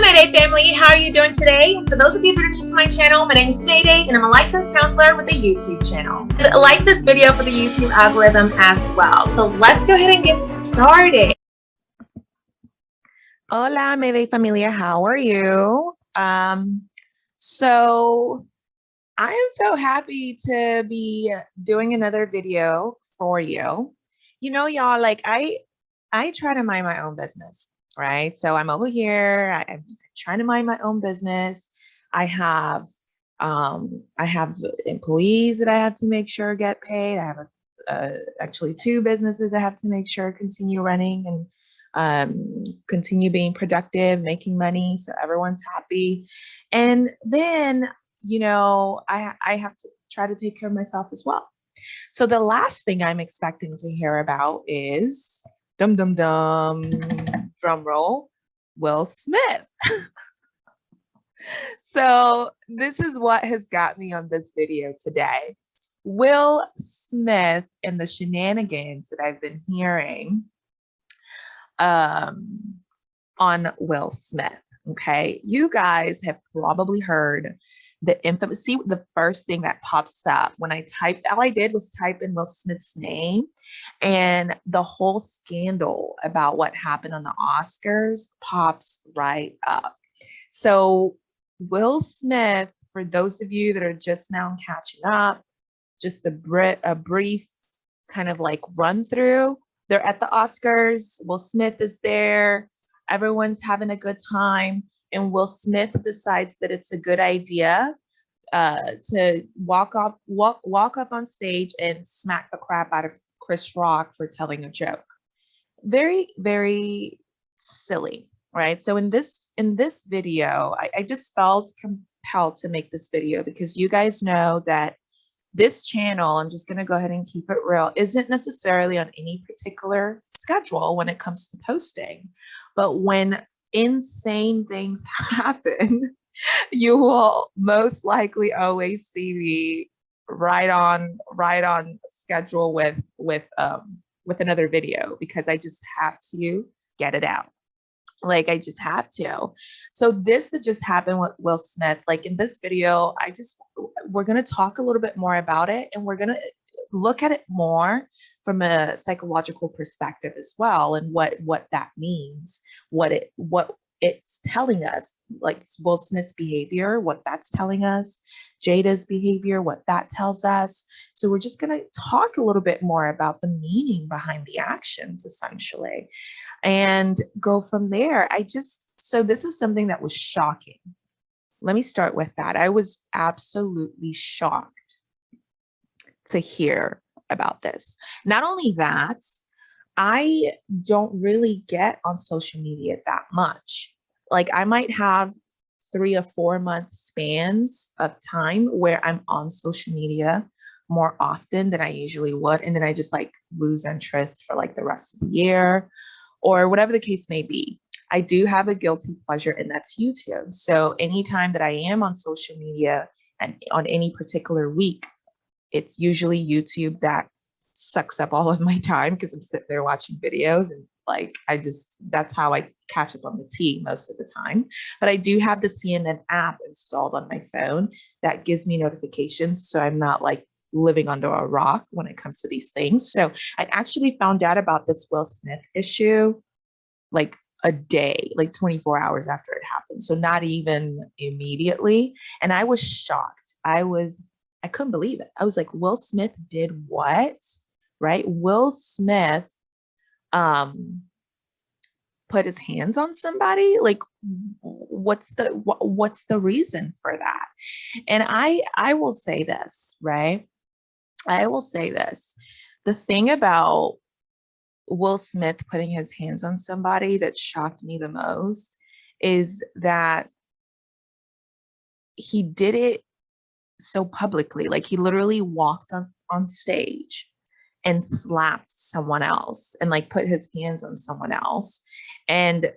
Mayday family. How are you doing today? For those of you that are new to my channel, my name is Mayday and I'm a licensed counselor with a YouTube channel. Like this video for the YouTube algorithm as well. So let's go ahead and get started. Hola, Mayday familia. How are you? Um, so I am so happy to be doing another video for you. You know, y'all, like I, I try to mind my own business right? So I'm over here, I, am trying to mind my own business. I have um, I have employees that I have to make sure get paid. I have a, actually two businesses I have to make sure continue running and um, continue being productive, making money so everyone's happy. And then, you know, I, I have to try to take care of myself as well. So the last thing I'm expecting to hear about is dum dum dum drum roll, Will Smith. so this is what has got me on this video today. Will Smith and the shenanigans that I've been hearing um, on Will Smith. Okay, you guys have probably heard the infamous, see the first thing that pops up when I typed, all I did was type in Will Smith's name and the whole scandal about what happened on the Oscars pops right up. So Will Smith, for those of you that are just now catching up, just a, br a brief kind of like run through, they're at the Oscars, Will Smith is there, everyone's having a good time and Will Smith decides that it's a good idea uh, to walk up, walk, walk up on stage and smack the crap out of Chris Rock for telling a joke. Very, very silly, right? So in this in this video, I, I just felt compelled to make this video because you guys know that this channel, I'm just going to go ahead and keep it real, isn't necessarily on any particular schedule when it comes to posting. But when insane things happen, you will most likely always see me right on right on schedule with with um with another video because I just have to get it out. Like I just have to. So this that just happened with Will Smith, like in this video, I just we're going to talk a little bit more about it and we're going to look at it more from a psychological perspective as well and what what that means what it what it's telling us like Will Smith's behavior what that's telling us Jada's behavior what that tells us. So we're just going to talk a little bit more about the meaning behind the actions essentially and go from there. I just so this is something that was shocking. Let me start with that. I was absolutely shocked to hear about this. Not only that, I don't really get on social media that much. Like I might have three or four month spans of time where I'm on social media more often than I usually would. And then I just like lose interest for like the rest of the year or whatever the case may be. I do have a guilty pleasure and that's YouTube. So anytime that I am on social media and on any particular week, it's usually YouTube that sucks up all of my time because I'm sitting there watching videos and like I just that's how I catch up on the tea most of the time. But I do have the CNN app installed on my phone that gives me notifications so I'm not like living under a rock when it comes to these things. So I actually found out about this Will Smith issue like a day, like 24 hours after it happened. So not even immediately. And I was shocked. I was I couldn't believe it. I was like, Will Smith did what? Right? Will Smith um put his hands on somebody? Like what's the what's the reason for that? And I I will say this, right? I will say this. The thing about Will Smith putting his hands on somebody that shocked me the most is that he did it so publicly. Like he literally walked on, on stage and mm. slapped someone else and like put his hands on someone else and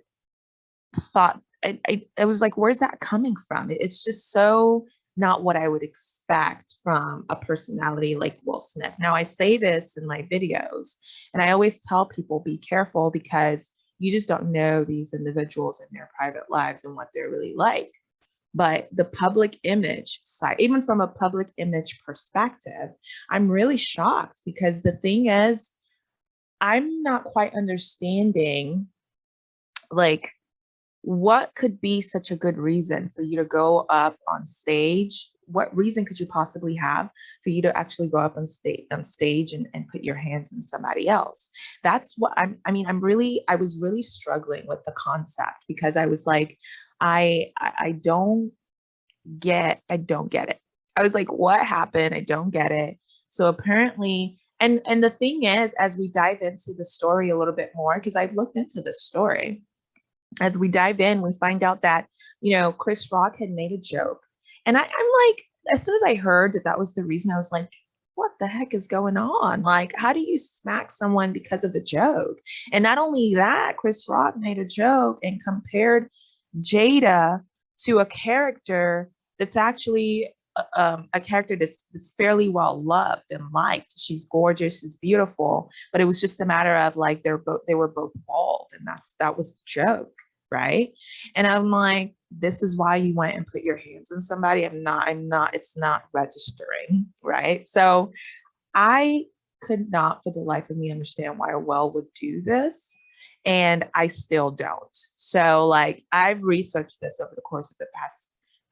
thought I, I, I was like, where's that coming from? It's just so not what I would expect from a personality like Will Smith. Now I say this in my videos and I always tell people be careful because you just don't know these individuals in their private lives and what they're really like. But the public image side, even from a public image perspective, I'm really shocked because the thing is, I'm not quite understanding like what could be such a good reason for you to go up on stage? What reason could you possibly have for you to actually go up on stage on stage and, and put your hands on somebody else? That's what i'm i mean i'm really i was really struggling with the concept because i was like i i, don't get i don't get it i was like what happened i don't get it so apparently and and the thing is as we dive into the story a little bit more because i've looked into the story as we dive in we find out that you know chris rock had made a joke and I, I'm like, as soon as I heard that that was the reason, I was like, what the heck is going on? Like, how do you smack someone because of a joke? And not only that, Chris Rock made a joke and compared Jada to a character that's actually uh, um, a character that's, that's fairly well loved and liked. She's gorgeous, she's beautiful, but it was just a matter of like they're both they were both bald, and that's that was the joke right? And I'm like, this is why you went and put your hands on somebody. I'm not, I'm not, it's not registering, right? So I could not for the life of me understand why well would do this. And I still don't. So like I've researched this over the course of the past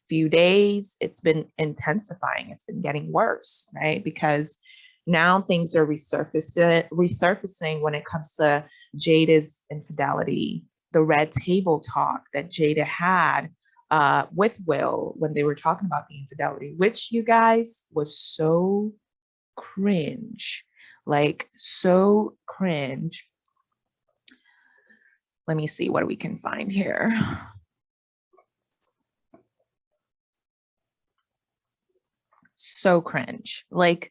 few days. It's been intensifying. It's been getting worse, right? Because now things are resurfacing, resurfacing when it comes to Jada's infidelity, the red table talk that Jada had uh, with Will when they were talking about the infidelity, which you guys was so cringe, like so cringe. Let me see what we can find here. So cringe. Like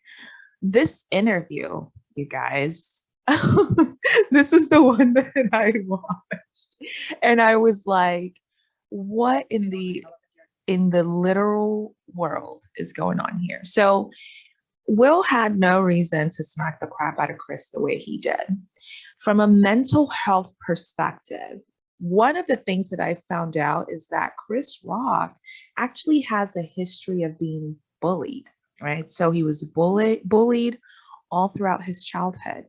this interview, you guys, this is the one that I watched. And I was like, what in the in the literal world is going on here? So Will had no reason to smack the crap out of Chris the way he did. From a mental health perspective, one of the things that I found out is that Chris Rock actually has a history of being bullied, right? So he was bullied, bullied all throughout his childhood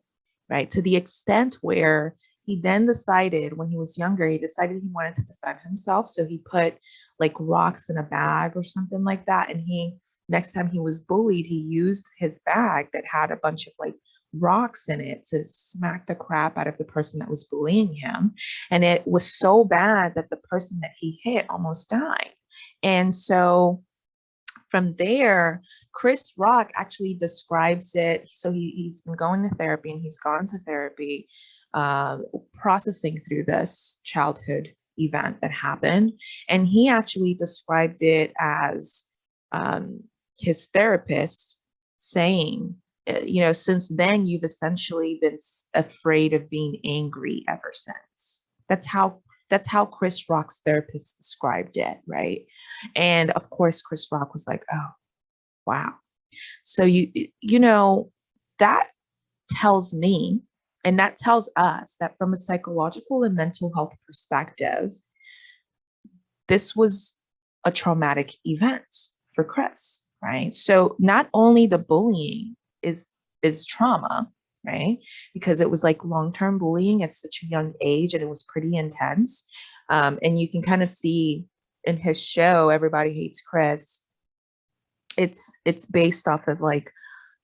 right? To the extent where he then decided when he was younger, he decided he wanted to defend himself. So he put like rocks in a bag or something like that. And he, next time he was bullied, he used his bag that had a bunch of like rocks in it to smack the crap out of the person that was bullying him. And it was so bad that the person that he hit almost died. And so from there, Chris Rock actually describes it. So he, he's been going to therapy and he's gone to therapy, uh, processing through this childhood event that happened. And he actually described it as um, his therapist saying, uh, you know, since then you've essentially been afraid of being angry ever since. That's how that's how Chris Rock's therapist described it, right? And of course, Chris Rock was like, oh, wow. So you, you know, that tells me, and that tells us that from a psychological and mental health perspective, this was a traumatic event for Chris, right? So not only the bullying is is trauma, right? Because it was like long-term bullying at such a young age and it was pretty intense. Um, and you can kind of see in his show, Everybody Hates Chris, it's it's based off of like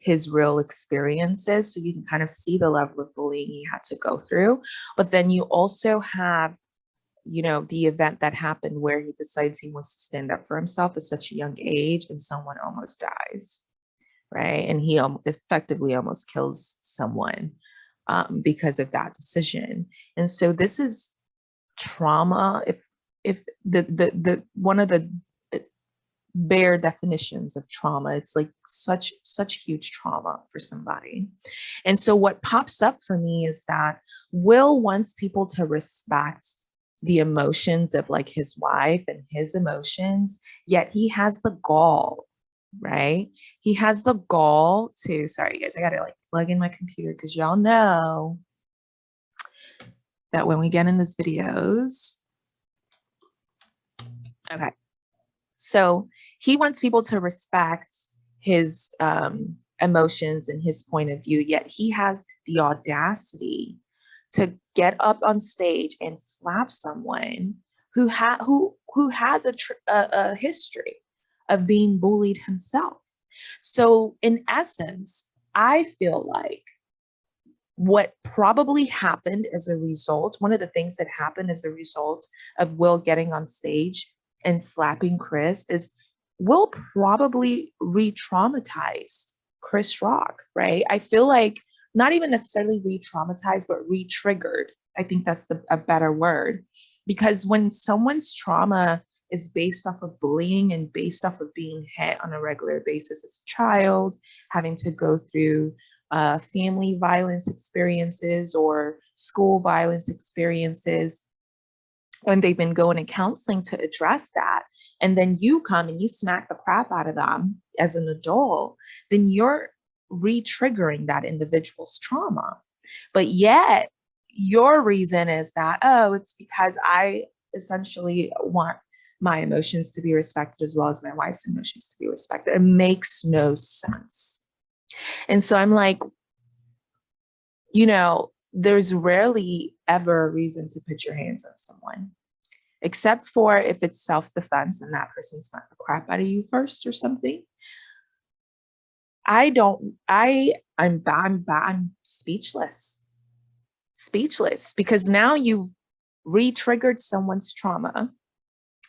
his real experiences. So you can kind of see the level of bullying he had to go through. But then you also have, you know, the event that happened where he decides he wants to stand up for himself at such a young age and someone almost dies right? And he effectively almost kills someone um, because of that decision. And so this is trauma. If if the the the one of the uh, bare definitions of trauma, it's like such such huge trauma for somebody. And so what pops up for me is that Will wants people to respect the emotions of like his wife and his emotions, yet he has the gall right? He has the gall to, sorry guys, I gotta like plug in my computer because y'all know that when we get in these videos, okay, so he wants people to respect his um, emotions and his point of view, yet he has the audacity to get up on stage and slap someone who ha who who has a, a, a history of being bullied himself. So in essence, I feel like what probably happened as a result, one of the things that happened as a result of Will getting on stage and slapping Chris is Will probably re-traumatized Chris Rock, right? I feel like not even necessarily re-traumatized, but re-triggered. I think that's the, a better word. Because when someone's trauma is based off of bullying and based off of being hit on a regular basis as a child, having to go through uh, family violence experiences or school violence experiences, when they've been going to counseling to address that, and then you come and you smack the crap out of them as an adult, then you're re-triggering that individual's trauma. But yet your reason is that, oh, it's because I essentially want my emotions to be respected as well as my wife's emotions to be respected. It makes no sense. And so I'm like, you know, there's rarely ever a reason to put your hands on someone, except for if it's self-defense and that person smacked the crap out of you first or something. I don't, I, I'm, I'm, I'm speechless, speechless, because now you re-triggered someone's trauma.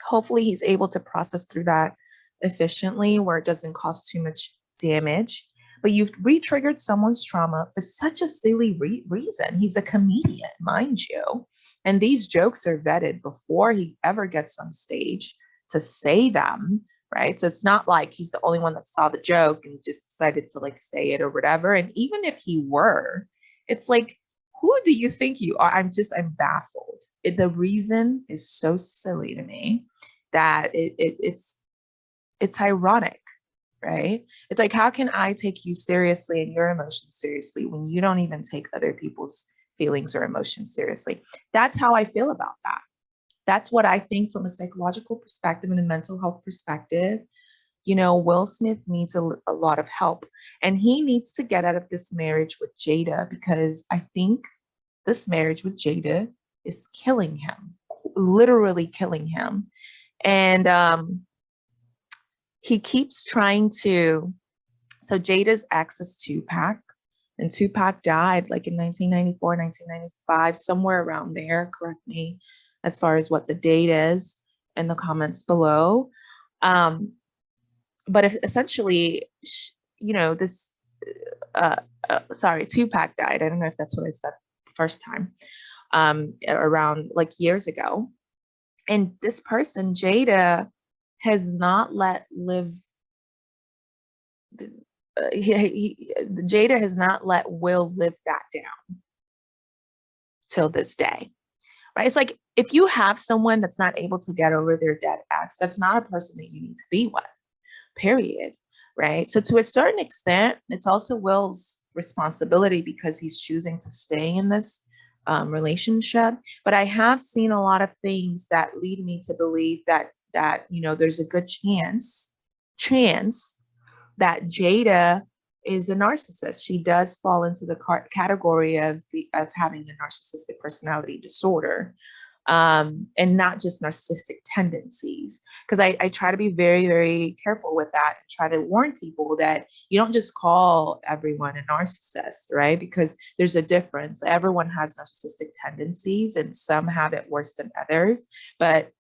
Hopefully he's able to process through that efficiently where it doesn't cause too much damage but you've re-triggered someone's trauma for such a silly re reason. He's a comedian, mind you. And these jokes are vetted before he ever gets on stage to say them right? So it's not like he's the only one that saw the joke and just decided to like say it or whatever. And even if he were, it's like, who do you think you are? I'm just, I'm baffled. It, the reason is so silly to me that it, it, it's, it's ironic, right? It's like, how can I take you seriously and your emotions seriously when you don't even take other people's feelings or emotions seriously? That's how I feel about that that's what I think from a psychological perspective and a mental health perspective. You know, Will Smith needs a, a lot of help and he needs to get out of this marriage with Jada because I think this marriage with Jada is killing him, literally killing him. And um, he keeps trying to, so Jada's ex is Tupac and Tupac died like in 1994, 1995, somewhere around there, correct me as far as what the date is in the comments below. Um, but if essentially, you know, this, uh, uh, sorry, Tupac died. I don't know if that's what I said the first time, um, around like years ago. And this person, Jada, has not let live, uh, he, he, Jada has not let Will live that down till this day right? It's like if you have someone that's not able to get over their dead ex, that's not a person that you need to be with, period, right? So to a certain extent, it's also Will's responsibility because he's choosing to stay in this um, relationship. But I have seen a lot of things that lead me to believe that that you know there's a good chance chance that Jada is a narcissist. She does fall into the category of, of having a narcissistic personality disorder um, and not just narcissistic tendencies. Because I, I try to be very, very careful with that and try to warn people that you don't just call everyone a narcissist, right? Because there's a difference. Everyone has narcissistic tendencies and some have it worse than others, but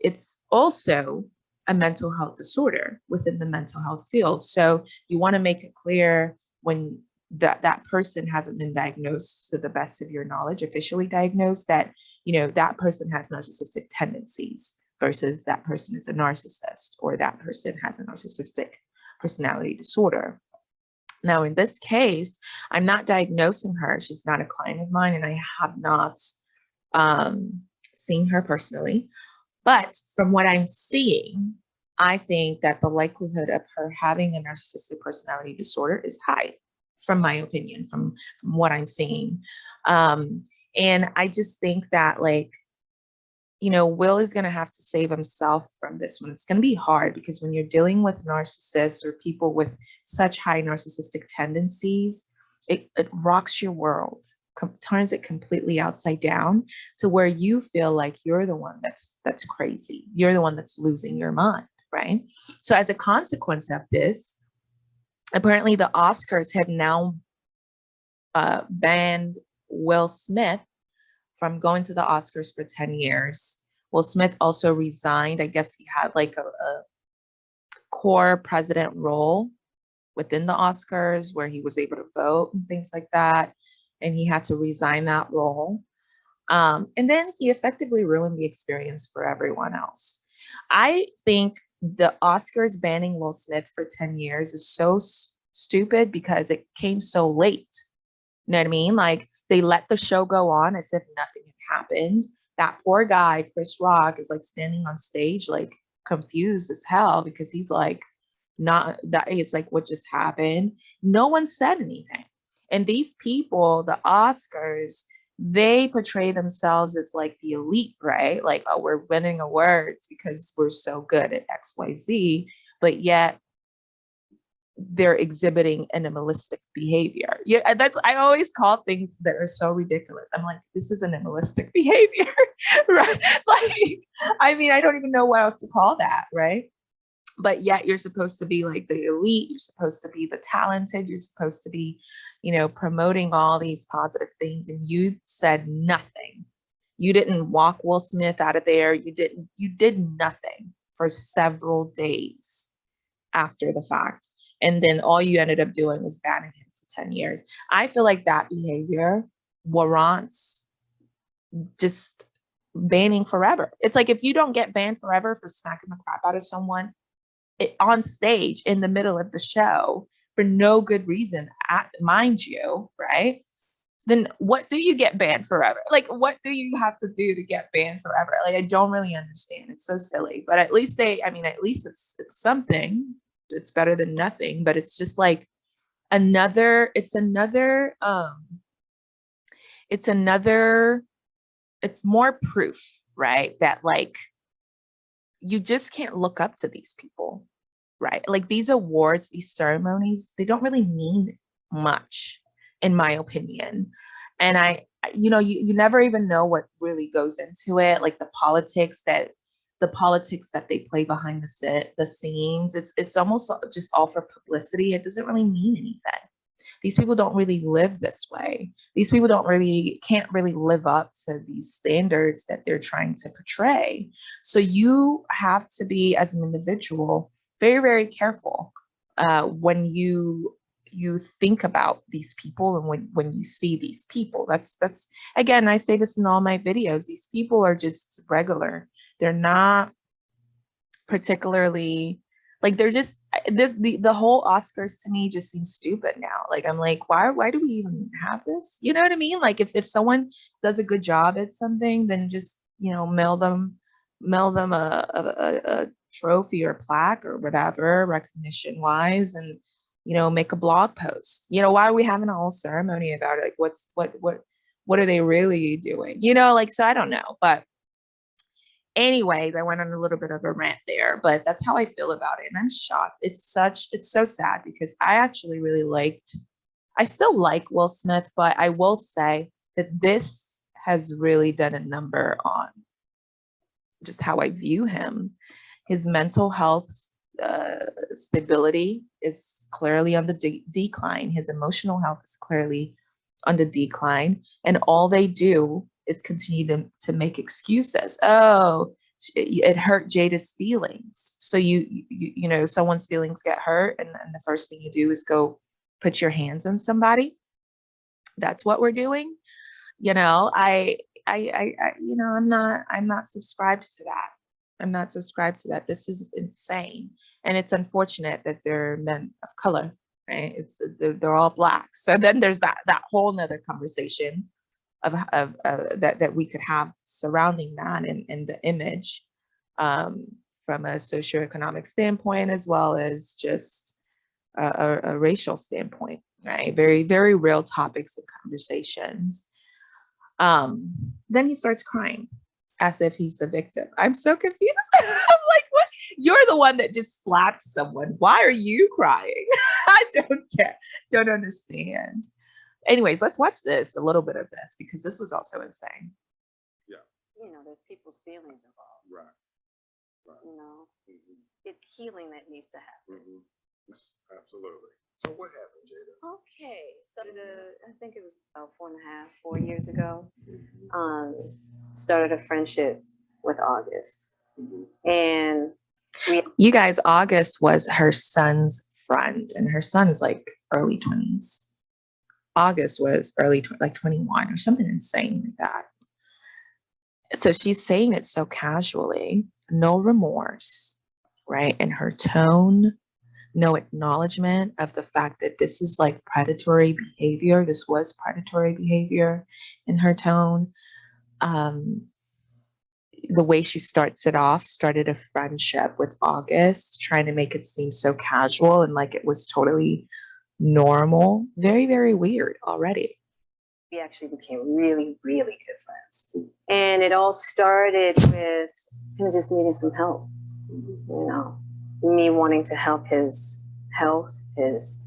it's also a mental health disorder within the mental health field. So you want to make it clear when that that person hasn't been diagnosed to the best of your knowledge, officially diagnosed that, you know, that person has narcissistic tendencies versus that person is a narcissist or that person has a narcissistic personality disorder. Now, in this case, I'm not diagnosing her. She's not a client of mine and I have not um, seen her personally. But from what I'm seeing, I think that the likelihood of her having a narcissistic personality disorder is high, from my opinion, from, from what I'm seeing. Um, And I just think that like, you know, Will is going to have to save himself from this one. It's going to be hard because when you're dealing with narcissists or people with such high narcissistic tendencies, it, it rocks your world, turns it completely upside down to where you feel like you're the one that's that's crazy. You're the one that's losing your mind, right? So as a consequence of this, apparently the Oscars have now uh, banned Will Smith from going to the Oscars for 10 years. Will Smith also resigned. I guess he had like a, a core president role within the Oscars where he was able to vote and things like that. And he had to resign that role. Um, and then he effectively ruined the experience for everyone else. I think the Oscars banning Will Smith for 10 years is so stupid because it came so late. You know what I mean? Like they let the show go on as if nothing had happened. That poor guy, Chris Rock, is like standing on stage, like confused as hell because he's like, not that it's like what just happened. No one said anything. And these people, the Oscars, they portray themselves as like the elite, right? Like, oh, we're winning awards because we're so good at XYZ. But yet they're exhibiting animalistic behavior. Yeah, that's I always call things that are so ridiculous. I'm like, this is animalistic behavior, right? Like, I mean, I don't even know what else to call that, right? But yet you're supposed to be like the elite, you're supposed to be the talented, you're supposed to be, you know, promoting all these positive things, and you said nothing. You didn't walk Will Smith out of there. You didn't, you did nothing for several days after the fact and then all you ended up doing was banning him for 10 years. I feel like that behavior warrants just banning forever. It's like if you don't get banned forever for smacking the crap out of someone it, on stage in the middle of the show for no good reason, at, mind you, right? Then what do you get banned forever? Like, what do you have to do to get banned forever? Like, I don't really understand. It's so silly, but at least they, I mean, at least it's it's something, it's better than nothing but it's just like another it's another um it's another it's more proof right that like you just can't look up to these people right like these awards these ceremonies they don't really mean much in my opinion and i you know you, you never even know what really goes into it like the politics that the politics that they play behind the set, the scenes. It's it's almost just all for publicity. It doesn't really mean anything. These people don't really live this way. These people don't really can't really live up to these standards that they're trying to portray. So you have to be as an individual very very careful uh, when you you think about these people and when when you see these people that's that's again i say this in all my videos these people are just regular they're not particularly like they're just this the, the whole Oscars to me just seems stupid now. Like I'm like, why why do we even have this? You know what I mean? Like if, if someone does a good job at something, then just you know mail them mail them a, a, a trophy or plaque or whatever recognition wise and you know make a blog post you know why are we having a whole ceremony about it like what's what what what are they really doing you know like so i don't know but anyways, I went on a little bit of a rant there, but that's how I feel about it. And I'm shocked. It's such, it's so sad because I actually really liked, I still like Will Smith, but I will say that this has really done a number on just how I view him. His mental health uh, stability is clearly on the de decline. His emotional health is clearly on the decline. And all they do is continue to, to make excuses. Oh, it, hurt Jada's feelings. So you, you, you know, someone's feelings get hurt and, and the first thing you do is go put your hands on somebody. That's what we're doing. You know, I, I, I, I, you know, I'm not, I'm not subscribed to that. I'm not subscribed to that. This is insane. And it's unfortunate that they're men of color, right? It's, they're, all black. So then there's that, that whole nother conversation of, of uh, that, that we could have surrounding that and, and the image um, from a socioeconomic standpoint, as well as just a, a, a racial standpoint, right? Very, very real topics and conversations. Um, then he starts crying as if he's the victim. I'm so confused. I'm like, what? You're the one that just slapped someone. Why are you crying? I don't get, don't understand. Anyways, let's watch this, a little bit of this, because this was also insane. Yeah. You know, there's people's feelings involved. Right. Right. You know, Mhm, it's healing that needs to happen. mhm. Yes, Absolutely. So what happened, Jada? Okay, so the, I think it was about four and a half, four years ago, Mhm, um, started a friendship with August. mhm. And we, You guys, August was her son's friend, and her son's like early 20s. August was early, tw- like 21 or something insane like that. So she's saying it so casually, no remorse, right? In her tone, no acknowledgement of the fact that this is like predatory behavior. This was predatory behavior in her tone. Um, the way she starts it off started a friendship with August, trying to make it seem so casual and like it was totally normal. Very, very weird already. we actually became really, really good friends. And it all started with him just needing some help, you know, me wanting to help his health, his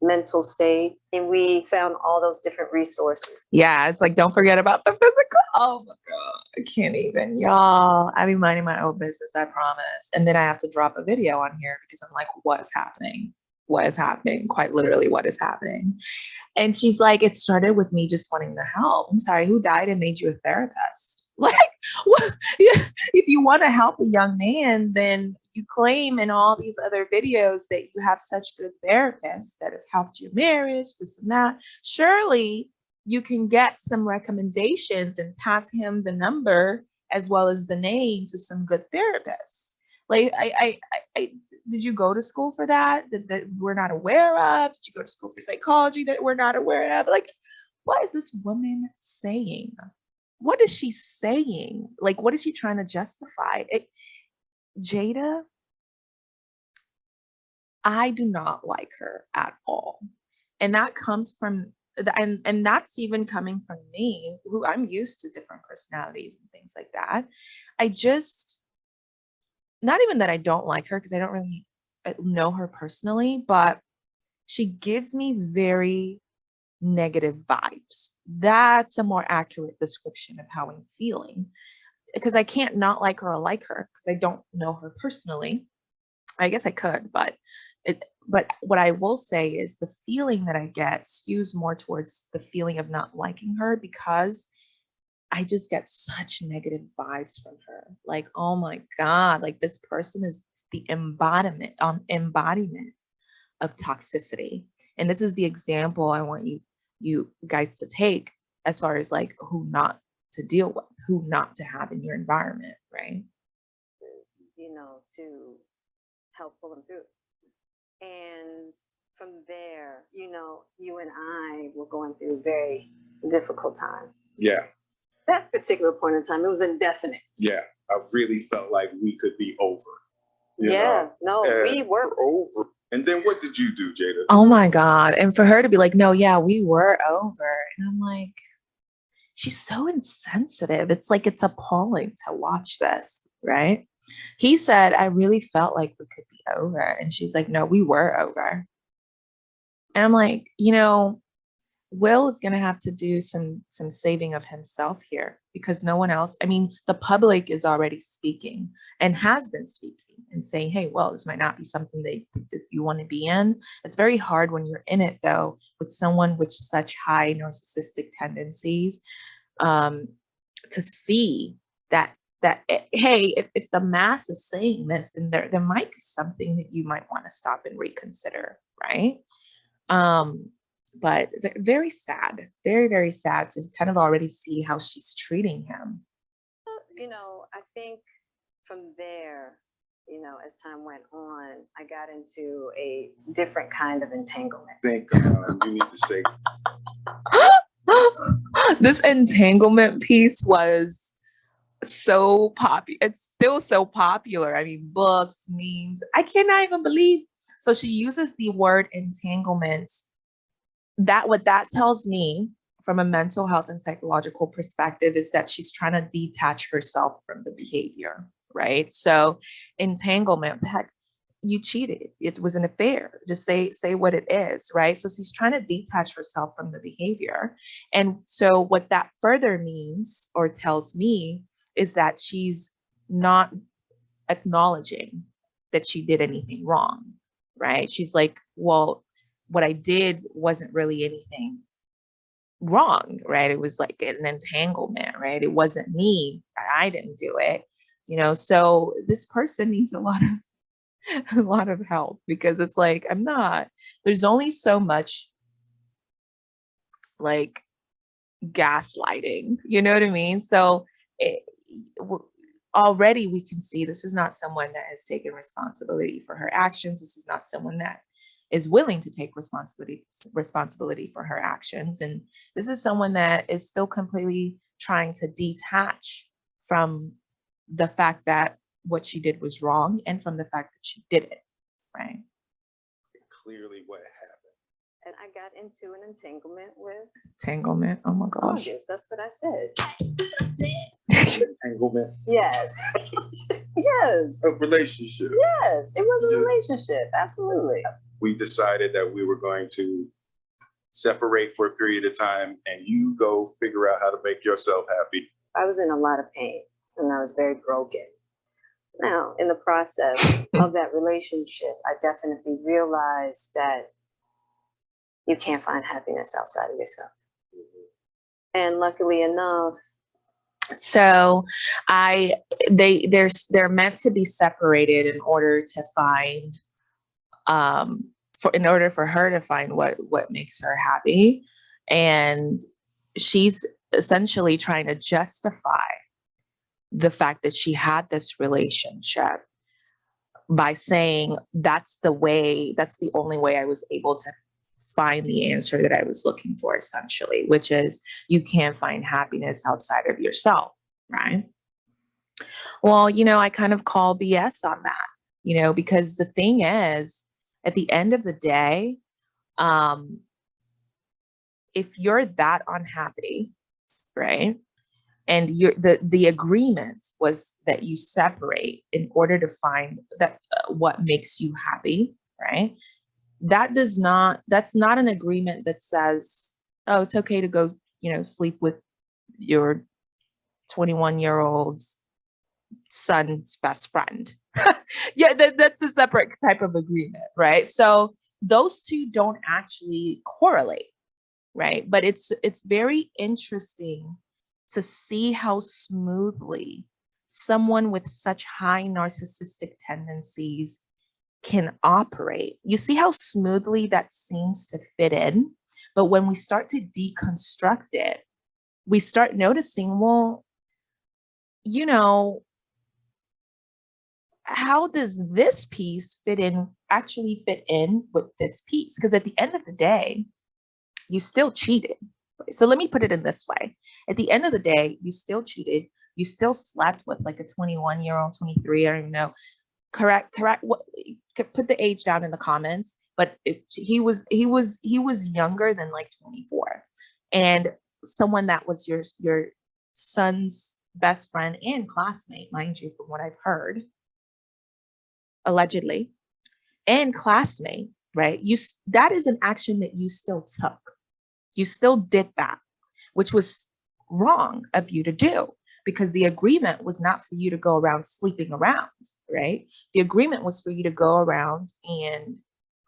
mental state. And we found all those different resources. Yeah, it's like don't forget about the physical. Oh my god, I can't even, y'all. I be minding my own business, I promise. And then I have to drop a video on here because I'm like, what is happening? What is happening? Quite literally, what is happening? And she's like, it started with me just wanting to help. I'm sorry, who died and made you a therapist? Like, if you want to help a young man, then you claim in all these other videos that you have such good therapists that have helped your marriage, this and that. Surely you can get some recommendations and pass him the number as well as the name to some good therapists. Like, I, I, I, did you go to school for that? that? That we're not aware of? Did you go to school for psychology that we're not aware of? Like, what is this woman saying? What is she saying? Like, what is she trying to justify? It, Jada, I do not like her at all. And that comes from and and that's even coming from me who I'm used to different personalities and things like that. I just not even that I don't like her because I don't really uh, know her personally, but she gives me very negative vibes. That's a more accurate description of how I'm feeling because I can't not like her or like her because I don't know her personally. I guess I could, but but what I will say is the feeling that I get skews more towards the feeling of not liking her because I just get such negative vibes from her. Like, oh my God, like this person is the embodiment, um, embodiment of toxicity. And this is the example I want you you guys to take as far as like who not to deal with, who not to have in your environment, right? you know, to help pull them through. And from there, you know, you and I were going through a very difficult time. Yeah, That particular point in time, it was indefinite. yeah. I really felt like we could be over. yeah, know? no, we were. over. And then what did you do, Jada? Oh my God. And for her to be like, no, yeah, we were over. And I'm like, she's so insensitive. It's like it's appalling to watch this, right? He said, I really felt like we could be over. And she's like, no, we were over. And I'm like, you know, Will is going to have to do some some saving of himself here because no one else, I mean, the public is already speaking and has been speaking and saying, hey, well, this might not be something that, that you want to be in. It's very hard when you're in it though, with someone with such high narcissistic tendencies, um, to see that that eh, hey, if, if the mass is saying this, then there there might be something that you might want to stop and reconsider, right? Um, but very sad, very very sad to kind of already see how she's treating him. You know, I think from there, you know, as time went on, I got into a different kind of entanglement. Think uh, you need to say this entanglement piece was so popular. It's still so popular. I mean, books, memes. I cannot even believe. So she uses the word entanglement. That what that tells me from a mental health and psychological perspective is that she's trying to detach herself from the behavior, right? So entanglement, heck, you cheated. It was an affair. Just say say what it is, right? So she's trying to detach herself from the behavior. And so what that further means or tells me is that she's not acknowledging that she did anything wrong, right? She's like, well, what I did wasn't really anything wrong, right? It was like an entanglement, right? It wasn't me. I didn't do it, you know. So this person needs a lot of a lot of help because it's like I'm not. There's only so much like gaslighting, you know what I mean? So already we can see this is not someone that has taken responsibility for her actions. This is not someone that is willing to take responsibility responsibility for her actions and this is someone that is still completely trying to detach from the fact that what she did was wrong and from the fact that she did it right Clearly what happened. And I got into an entanglement with entanglement oh my oh, gosh August. That's what I said. Entanglement Yes. yes. of relationship. Yes. It was a relationship. Absolutely. We decided that we were going to separate for a period of time and you go figure out how to make yourself happy. I was in a lot of pain and I was very broken. Now, in the process of that relationship, I definitely realized that you can't find happiness outside of yourself. Mm-hmm. And luckily enough, so i they there's they're meant to be separated in order to find um for in order for her to find what what makes her happy. And she's essentially trying to justify the fact that she had this relationship by saying that's the way that's the only way i was able to find the answer that i was looking for essentially which is you can't find happiness outside of yourself right? Well you know i kind of call bs on that you know because the thing is at the end of the day um if you're that unhappy right and you're the the agreement was that you separate in order to find that uh, what makes you happy right that does not that's not an agreement that says oh it's okay to go you know sleep with your 21 year old son's best friend. Yeah that, that's a separate type of agreement right? So those two don't actually correlate right? But it's it's very interesting to see how smoothly someone with such high narcissistic tendencies can operate. You see how smoothly that seems to fit in, but when we start to deconstruct it, we start noticing, well, you know, how does this piece fit in, actually fit in with this piece? Because at the end of the day, you still cheated. So let me put it in this way. At the end of the day, you still cheated. You still slept with like a 21 year old, 23, I don't even know. Correct, correct. What put the age down in the comments, but it, he was he was he was younger than like 24. And someone that was your your son's best friend and classmate, mind you, from what I've heard, allegedly, and classmate, right? You that is an action that you still took. You still did that, which was wrong of you to do because the agreement was not for you to go around sleeping around, right? The agreement was for you to go around and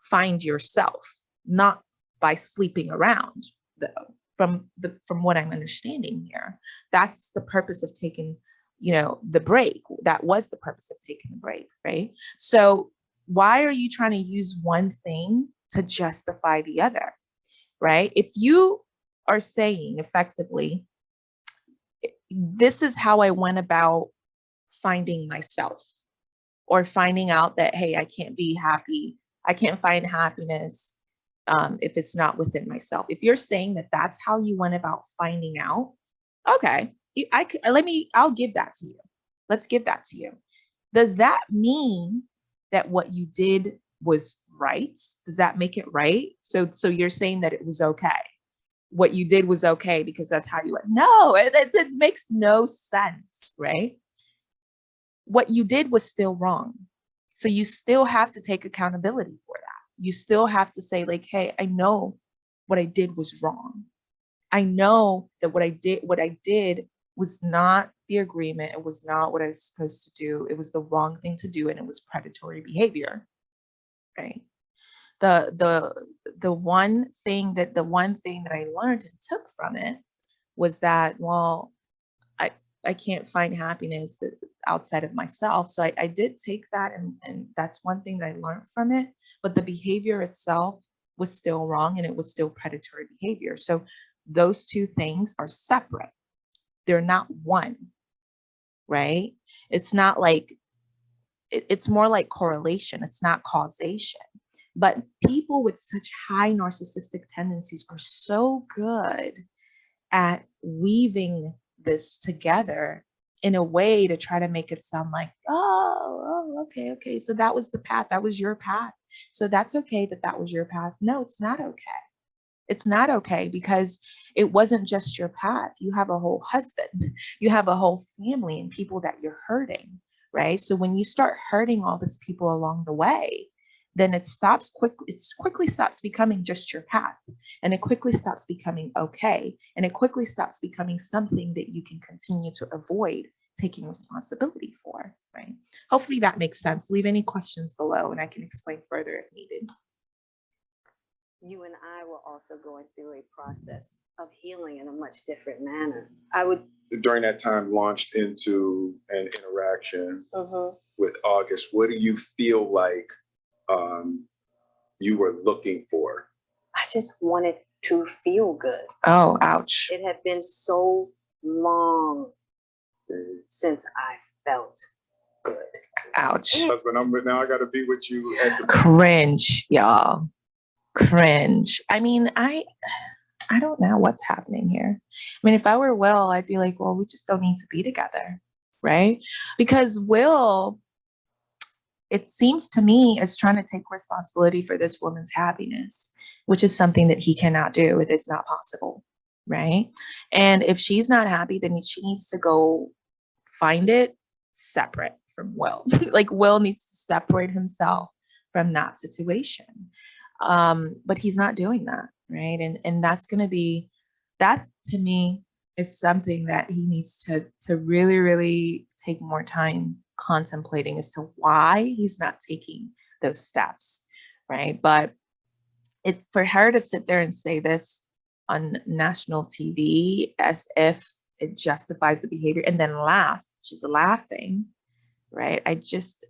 find yourself, not by sleeping around, though. From the from what I'm understanding here, that's the purpose of taking, you know, the break. That was the purpose of taking the break, right? So why are you trying to use one thing to justify the other, right? If you are saying effectively, this is how I went about finding myself or finding out that, hey, I can't be happy. I can't find happiness um, if it's not within myself. If you're saying that that's how you went about finding out, okay, I could, let me, I'll give that to you. Let's give that to you. Does that mean that what you did was right? Does that make it right? So, so you're saying that it was okay? What you did was okay because that's how you, went. no, it, it, it makes no sense, right? What you did was still wrong. So you still have to take accountability for that. You still have to say like, hey, I know what I did was wrong. I know that what I did, what I did was not the agreement. It was not what I was supposed to do. It was the wrong thing to do and it was predatory behavior. Right. The the the one thing that the one thing that I learned and took from it was that well, I I can't find happiness outside of myself. So I, I did take that and, and that's one thing that I learned from it. But the behavior itself was still wrong and it was still predatory behavior. So those two things are separate. They're not one, right? It's not like, it- it's more like correlation. It's not causation. But people with such high narcissistic tendencies are so good at weaving this together in a way to try to make it sound like, oh, oh, okay, okay. So that was the path. That was your path. So that's okay that that was your path. No, it's not okay. It's not okay because it wasn't just your path. You have a whole husband, you have a whole family and people that you're hurting, right? So when you start hurting all these people along the way, then it stops quickly, it quickly stops becoming just your path and it quickly stops becoming okay. And it quickly stops becoming something that you can continue to avoid taking responsibility for, right? Hopefully that makes sense. Leave any questions below and I can explain further if needed. You and I were also going through a process of healing in a much different manner. I would, During that time launched into an interaction Mhm. with August, what do you feel like um, you were looking for? I just wanted to feel good. Oh, ouch. It had been so long since I felt good. Ouch. Husband, I'm, now I gotta be with you at the Cringe, y'all. Cringe. I mean, I I don't know what's happening here. I mean, if I were Will, I'd be like, well, we just don't need to be together, right? Because Will, it seems to me, is trying to take responsibility for this woman's happiness, which is something that he cannot do. It is not possible, right? And if she's not happy, then she needs to go find it separate from Will. like Will needs to separate himself from that situation. Um, but he's not doing that, right? And and that's gonna be that to me is something that he needs to to really, really take more time contemplating as to why he's not taking those steps, right? But it's for her to sit there and say this on national TV as if it justifies the behavior and then laugh. She's laughing, right? I just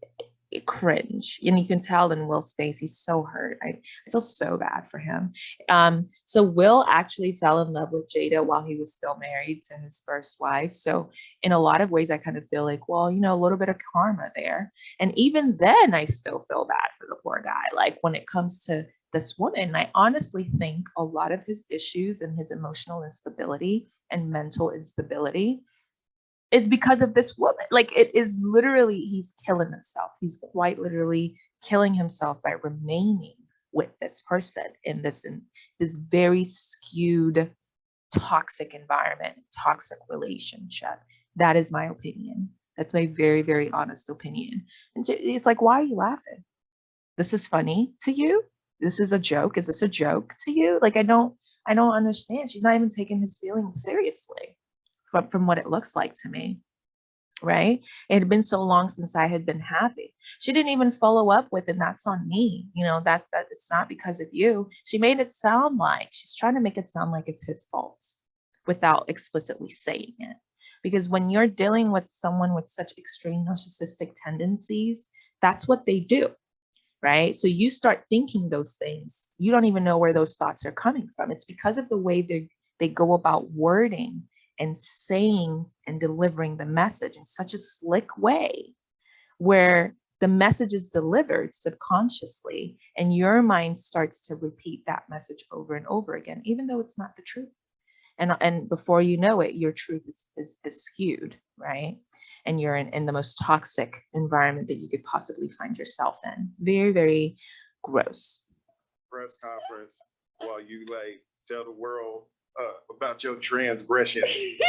cringe. And you can tell in Will's face, he's so hurt. I, I feel so bad for him. Um, so Will actually fell in love with Jada while he was still married to his first wife. So in a lot of ways, I kind of feel like, well, you know, a little bit of karma there. And even then, I still feel bad for the poor guy. Like when it comes to this woman, I honestly think a lot of his issues and his emotional instability and mental instability is because of this woman. Like it is literally, he's killing himself. He's quite literally killing himself by remaining with this person in this in this very skewed, toxic environment, toxic relationship. That is my opinion. That's my very, very honest opinion. And it's like, why are you laughing? This is funny to you? This is a joke. Is this a joke to you? Like I don't, I don't understand. She's not even taking his feelings seriously from, from what it looks like to me. Right. It had been so long since I had been happy. She didn't even follow up with, and that's on me. You know, that that it's not because of you. She made it sound like she's trying to make it sound like it's his fault without explicitly saying it. Because when you're dealing with someone with such extreme narcissistic tendencies, that's what they do. Right. So you start thinking those things. You don't even know where those thoughts are coming from. It's because of the way they they go about wording and saying and delivering the message in such a slick way where the message is delivered subconsciously and your mind starts to repeat that message over and over again, even though it's not the truth. And, and before you know it, your truth is, is, is skewed, right? And you're in, in the most toxic environment that you could possibly find yourself in. Very, very gross. press conference while you like tell the world uh, about your transgressions.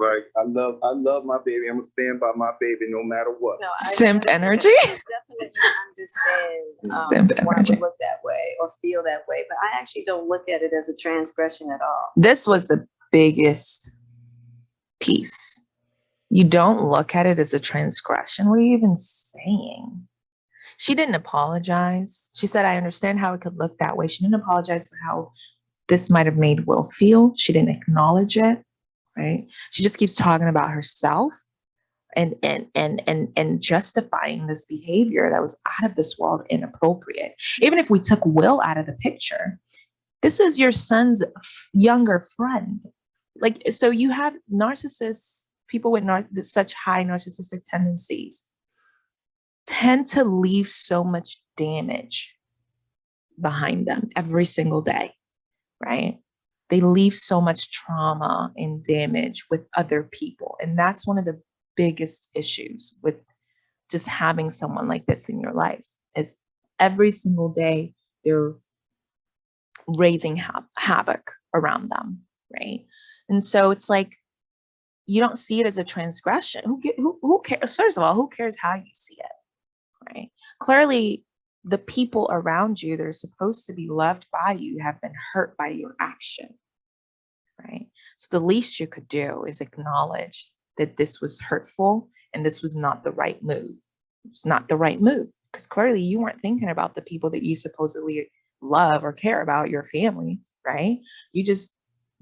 Like, I love, I love my baby. I'm gonna stand by my baby no matter what. No, I Simp energy. Definitely understand um, Simp why energy. we look that way or feel that way, but I actually don't look at it as a transgression at all. this was the biggest piece. You don't look at it as a transgression. What are you even saying? She didn't apologize. She said, I understand how it could look that way. She didn't apologize for how this might have made Will feel. She didn't acknowledge it, right? She just keeps talking about herself and and and and and justifying this behavior that was out of this world inappropriate. Even if we took Will out of the picture, this is your son's younger friend like so you have narcissists people with nar- such high narcissistic tendencies tend to leave so much damage behind them every single day right they leave so much trauma and damage with other people and that's one of the biggest issues with just having someone like this in your life is every single day they're raising ha- havoc around them right and so it's like you don't see it as a transgression. Who who, who cares? First of all, who cares how you see it? Right? Clearly, the people around you that are supposed to be loved by you have been hurt by your action. Right? So the least you could do is acknowledge that this was hurtful and this was not the right move. It's not the right move because clearly you weren't thinking about the people that you supposedly love or care about, your family, right? You just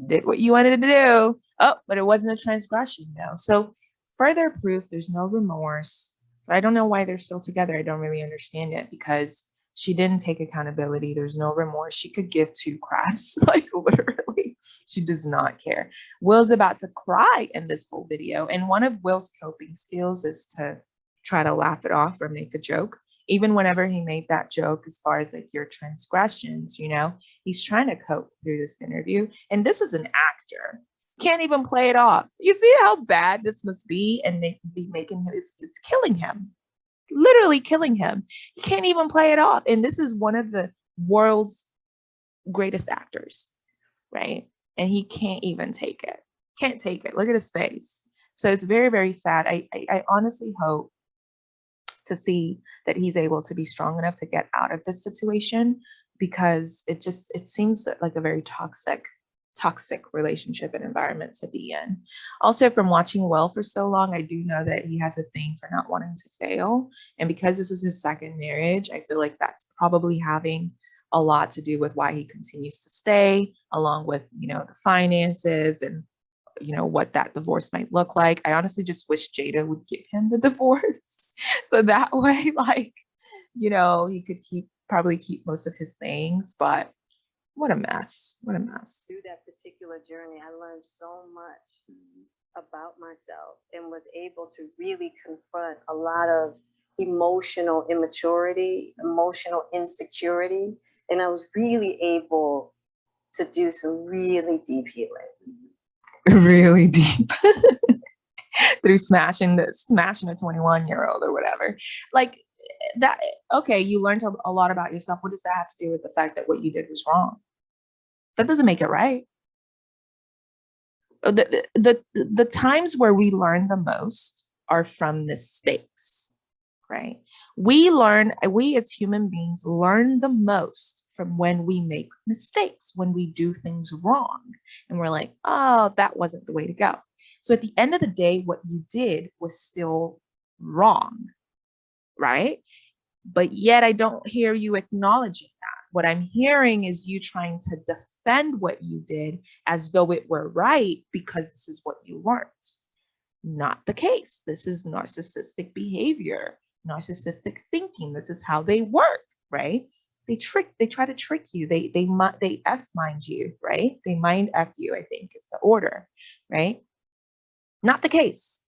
did what you wanted to do. Oh, but it wasn't a transgression, no. So further proof, there's no remorse. I don't know why they're still together. I don't really understand it because she didn't take accountability. There's no remorse. She could give two craps, like literally. She does not care. Will's about to cry in this whole video. And one of Will's coping skills is to try to laugh it off or make a joke. Even whenever he made that joke, as far as like your transgressions, you know, he's trying to cope through this interview. And this is an actor. Can't even play it off. You see how bad this must be and make, be making him, it's, it's killing him, literally killing him. He can't even play it off. And this is one of the world's greatest actors, right? And he can't even take it. Can't take it. Look at his face. So it's very, very sad. I, I, I honestly hope to see that he's able to be strong enough to get out of this situation because it just it seems like a very toxic toxic relationship and environment to be in. Also from watching well for so long i do know that he has a thing for not wanting to fail. And because this is his second marriage i feel like that's probably having a lot to do with why he continues to stay along with you know the finances and you know what that divorce might look like. I honestly just wish jada would give him the divorce so that way like you know he could keep probably keep most of his things. But what a mess what a mess. Through that particular journey, I learned so much mm-hmm. about myself and was able to really confront a lot of emotional immaturity, emotional insecurity. And I was really able to do some really deep healing. really deep. Through smashing the smashing a 21 year old or whatever. Like eh, that eh, okay you learned a, a lot about yourself. What does that have to do with the fact that what you did was wrong that doesn't make it right Uh, the, the the the times where we learn the most are from mistakes right we learn we as human beings learn the most from when we make mistakes when we do things wrong and we're like, oh, that wasn't the way to go. So at the end of the day, what you did was still wrong, right? But yet I don't hear you acknowledging that. What I'm hearing is you trying to defend what you did as though it were right because this is what you learned. Not the case. This is narcissistic behavior, narcissistic thinking. This is how they work, right? they trick they try to trick you they they they f mind you right they mind f you i think is the order right not the case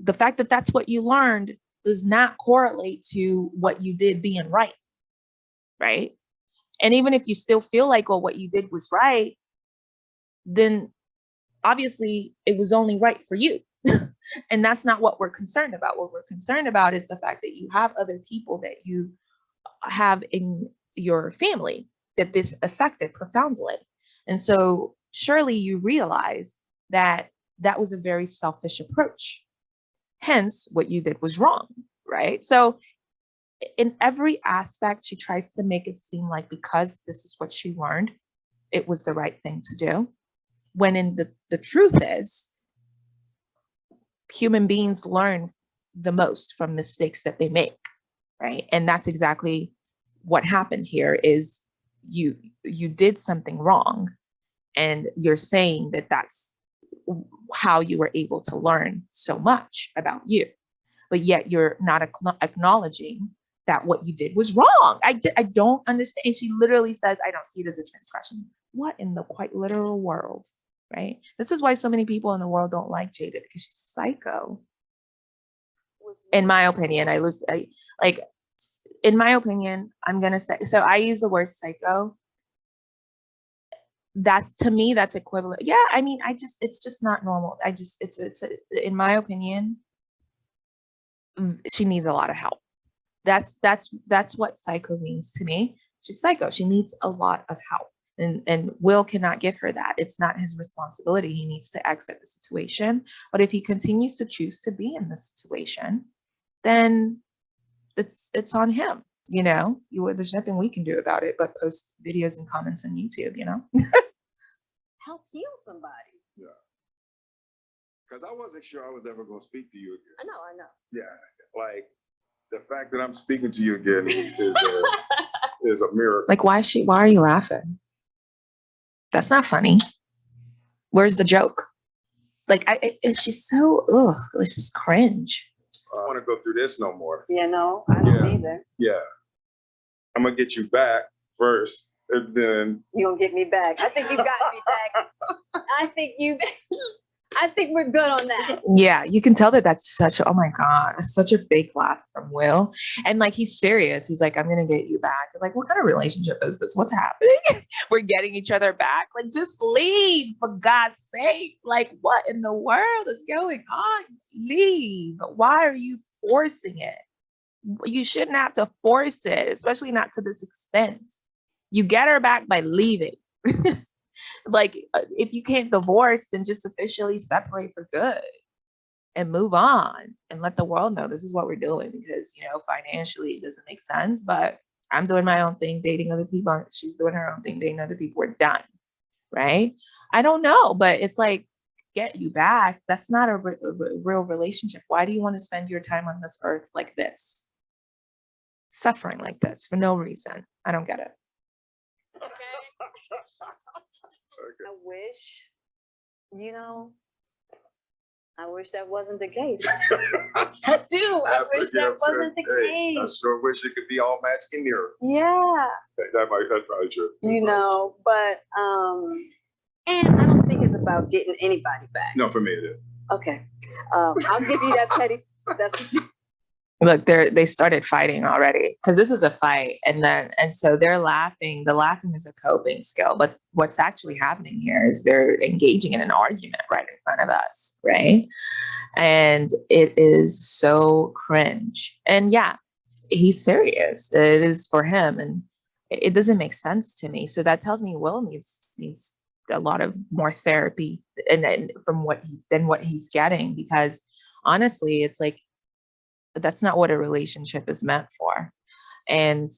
the fact that that's what you learned does not correlate to what you did being right right and even if you still feel like well what you did was right then obviously it was only right for you and that's not what we're concerned about what we're concerned about is the fact that you have other people that you have in your family that this affected profoundly. And so surely you realize that that was a very selfish approach. Hence, what you did was wrong, right? So in every aspect, she tries to make it seem like because this is what she learned, it was the right thing to do. When in the, the truth is, human beings learn the most from mistakes that they make, right? And that's exactly what happened here is you you did something wrong and you're saying that that's how you were able to learn so much about you but yet you're not acknowledging that what you did was wrong. I di- i don't understand she literally says i don't see it as a transgression. What in the quite literal world right? This is why so many people in the world don't like jada because she's psycho. In my opinion i lose I, like in my opinion i'm gonna say so i use the word psycho. That's to me that's equivalent yeah i mean i just it's just not normal. I just it's it's a, in my opinion she needs a lot of help that's that's that's what psycho means to me. She's psycho. She needs a lot of help. And and will cannot give her that. It's not his responsibility. He needs to exit the situation. But if he continues to choose to be in this situation then it's it's on him you know? You there's nothing we can do about it but post videos and comments on youtube you know? Help heal somebody. Yeah. Because I wasn't sure I was ever gonna speak to you again. I know, I know. Yeah, like, the fact that I'm speaking to you again is, is a, is a miracle. like why is she why are you laughing that's not funny where's the joke like i I- she's so ugh this is cringe I don't wanna go through this no more. You know, I don't Yeah. either. Yeah. I'm gonna get you back first, and then, You gonna get me back. I think you got me back. I think you, I think we're good on that. yeah you can tell that that's such a oh my god such a fake laugh from will. And like he's serious. He's like i'm gonna get you back. Like what kind of relationship is this? What's happening? We're getting each other back. Like just leave for god's sake. Like what in the world is going on? Leave. Why are you forcing it? You shouldn't have to force it especially not to this extent. You get her back by leaving like uh, if you can't divorce then just officially separate for good and move on and let the world know this is what we're doing because you know financially it doesn't make sense but i'm doing my own thing dating other people she's doing her own thing dating other people we're done right? I don't know but it's like get you back. That's not a, re- a real relationship. Why do you want to spend your time on this earth like this? Suffering like this for no reason. I don't get it I wish, you know, I wish that wasn't the case. I do. I wish that wasn't the hey, I sure wish it could be all magic and mirror. Yeah, That that might, that's probably true. That's you know, but, um, and I don't think it's about getting anybody back. No, for me it is. Okay, um, I'll give you that petty, that's what you, look they're they started fighting already because this is a fight and then and so they're laughing the laughing is a coping skill but what's actually happening here is they're engaging in an argument right in front of us right? And it is so cringe and yeah he's serious it is for him and it doesn't make sense to me so that tells me will needs needs a lot of more therapy and, and from what he's than what he's getting because honestly it's like that's not what a relationship is meant for. And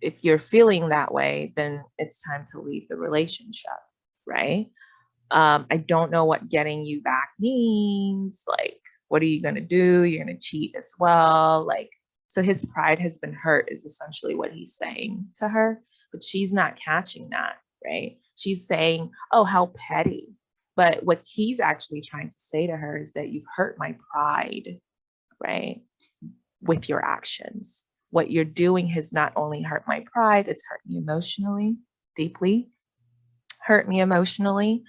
if you're feeling that way, then it's time to leave the relationship, right? Um, I don't know what getting you back means. Like, what are you going to do? You're going to cheat as well. Like, so his pride has been hurt, is essentially what he's saying to her, but she's not catching that, right? She's saying, oh, how petty. But what he's actually trying to say to her is that you've hurt my pride, right? With your actions. What you're doing has not only hurt my pride, it's hurt me emotionally, deeply, hurt me emotionally.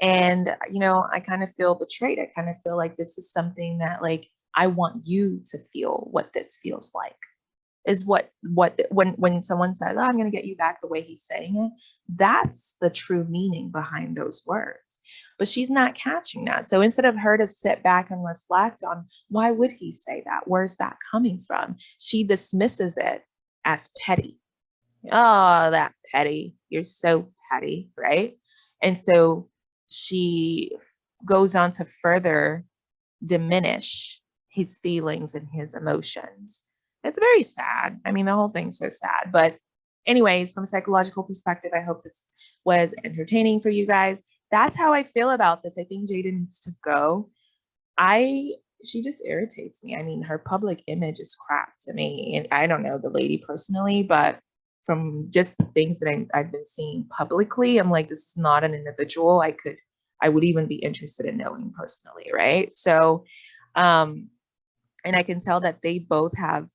And, you know, I kind of feel betrayed. I kind of feel like this is something that, like, I want you to feel what this feels like. Is what what when when someone says, oh, "I'm going to get you back," the way he's saying it, that's the true meaning behind those words. But she's not catching that. So instead of her to sit back and reflect on why would he say that? Where's that coming from? She dismisses it as petty. Oh, that petty. You're so petty, right? And so she goes on to further diminish his feelings and his emotions. It's very sad. I mean, the whole thing's so sad. But, anyways, from a psychological perspective, I hope this was entertaining for you guys. That's how I feel about this. I think Jada needs to go. I she just irritates me. I mean, her public image is crap to me. And I don't know the lady personally, but from just the things that I, I've been seeing publicly, I'm like, this is not an individual I could, I would even be interested in knowing personally, right? So, um, and I can tell that they both have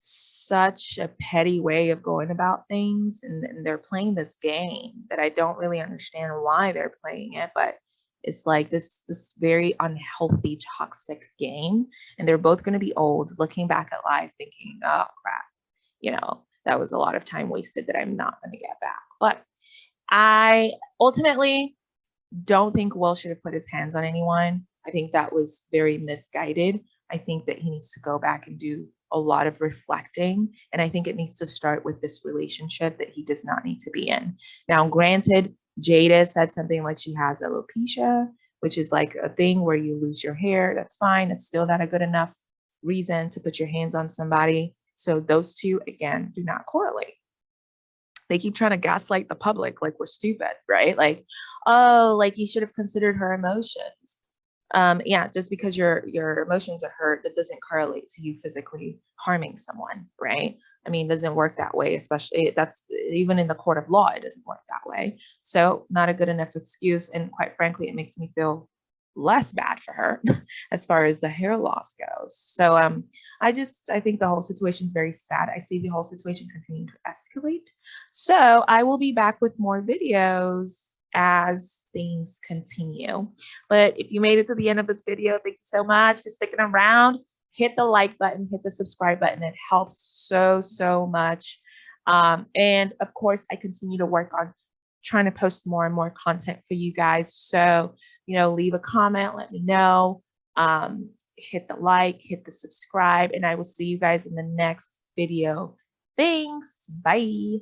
such a petty way of going about things and, and they're playing this game that I don't really understand why they're playing it, but it's like this this very unhealthy toxic game and they're both going to be old looking back at life thinking oh crap you know that was a lot of time wasted that i'm not going to get back. But i ultimately don't think will should have put his hands on anyone. I think that was very misguided. I think that he needs to go back and do a lot of reflecting and i think it needs to start with this relationship that he does not need to be in now granted Jada said something like she has alopecia, which is like a thing where you lose your hair. That's fine. It's still not a good enough reason to put your hands on somebody. So those two, again, do not correlate. They keep trying to gaslight the public like we're stupid, right? Like, oh, like you should have considered her emotions. Um, yeah, just because your your emotions are hurt, that doesn't correlate to you physically harming someone, right? I mean, it doesn't work that way, especially that's even in the court of law, it doesn't work that way. So not a good enough excuse. And quite frankly, it makes me feel less bad for her as far as the hair loss goes. So um, I just, I think the whole situation is very sad. I see the whole situation continuing to escalate. So I will be back with more videos as things continue. But if you made it to the end of this video, thank you so much for sticking around hit the like button, hit the subscribe button. It helps so, so much. Um, and of course, I continue to work on trying to post more and more content for you guys. So, you know, leave a comment, let me know, um, hit the like, hit the subscribe, and I will see you guys in the next video. Thanks. Bye.